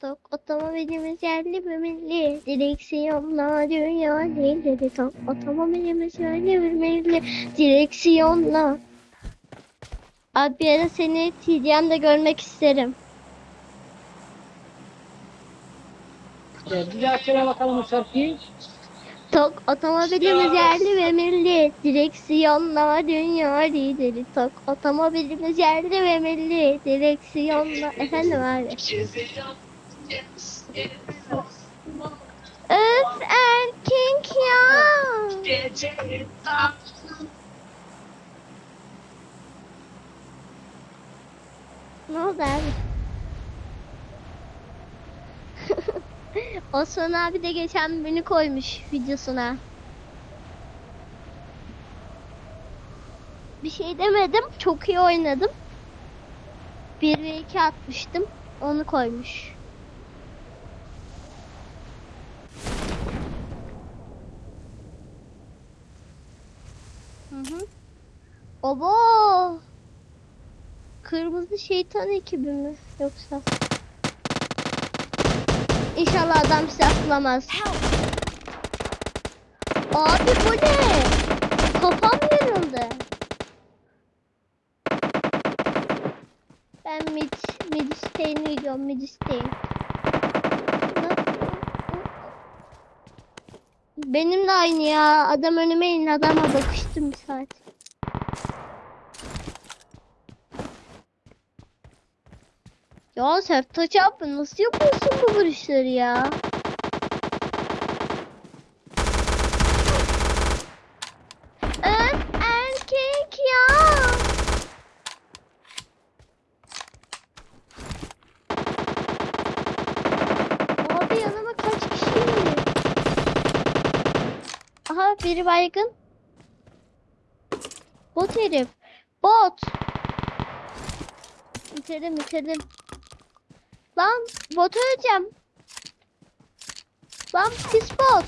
Tok otomobilimiz yerli ve milli. Direksiyonla dünya lideri. Tok otomobilimiz yerli ve milli. Direksiyonla. Abi bir ara seni TDM'de görmek isterim. Evet, bir daha söyle bakalım o şarkıyı. Tok otomobilimiz yerli ve milli. Direksiyonla dünya lideri. Tok otomobilimiz yerli ve milli. Direksiyonla. Efendim abi. Öf erkek ya. Ne oldu abi? Osman abi de geçen beni koymuş videosuna. Bir şey demedim. Çok iyi oynadım. 1 ve 2 atmıştım. Onu koymuş. Hı hı. Kırmızı şeytan ekibi mi yoksa? İnşallah adam silah bulamaz. Abi bu ne? Kafam yarıldı. Ben mid, mid isteğini gidiyorum mid isteğin. Benim de aynı ya. Adam önüme indi. Adama bakıştım bir saat. Ya Sertaç abi nasıl yapıyorsun bu vuruşları ya? Öf erkek ya. Abi yanıma kaç kişi indi? Aha biri baygın. Bot herif. Bot. Bitirdim bitirdim. Lan bot öleceğim. Lan pis bot.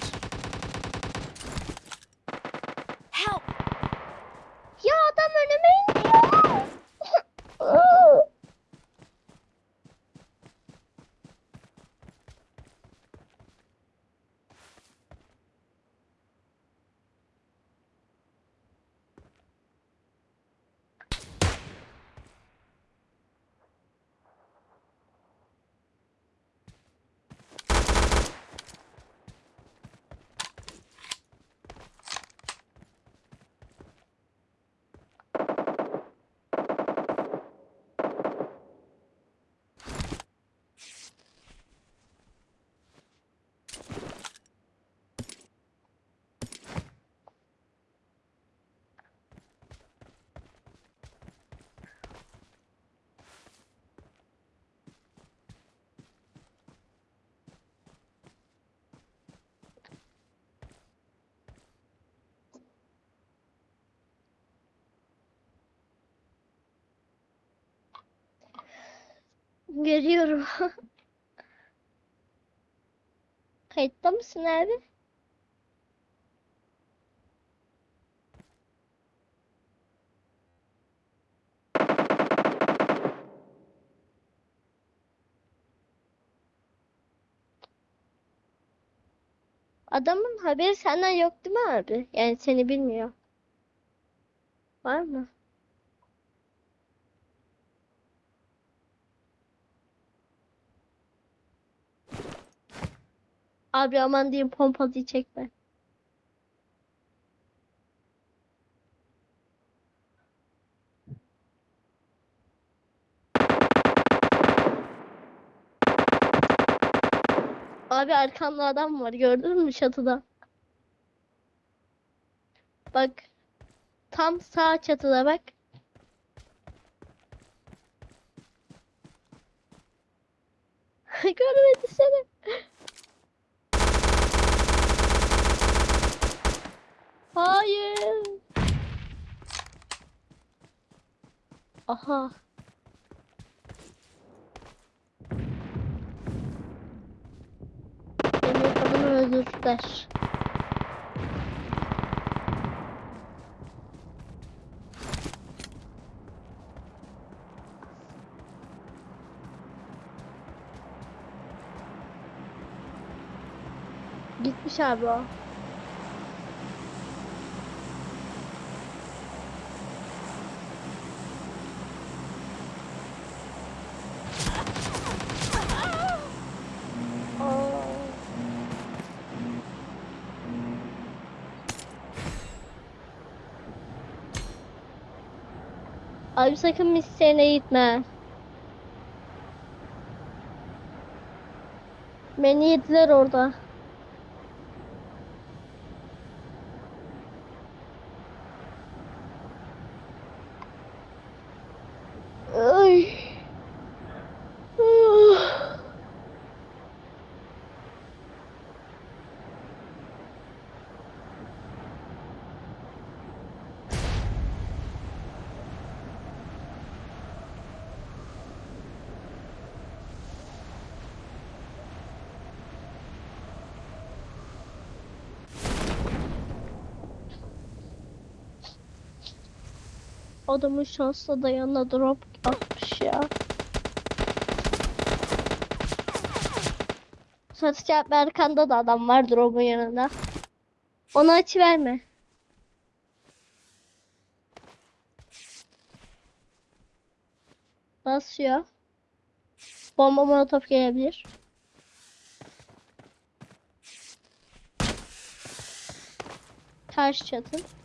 Help! Ya adam önüme indi ya. Görüyorum. Kayıtta mısın abi? Adamın haberi senden yok değil mi abi? Yani seni bilmiyor. Var mı? Abi aman diyeyim pompalıyı çekme. Abi arkamda adam var gördün mü çatıda? Bak. Tam sağ çatıda bak. Görmedi seni. Aha. Beni kadını öldürdüler. Gitmiş abi o. Abi sakın misyene gitme. Beni yediler orada. Adamın şansla da yanına drop atmış ya. Satış Berkan'da da adam var drop'un yanında. Onu aç verme. Basıyor. Bomba molotof gelebilir. Karşı çatı.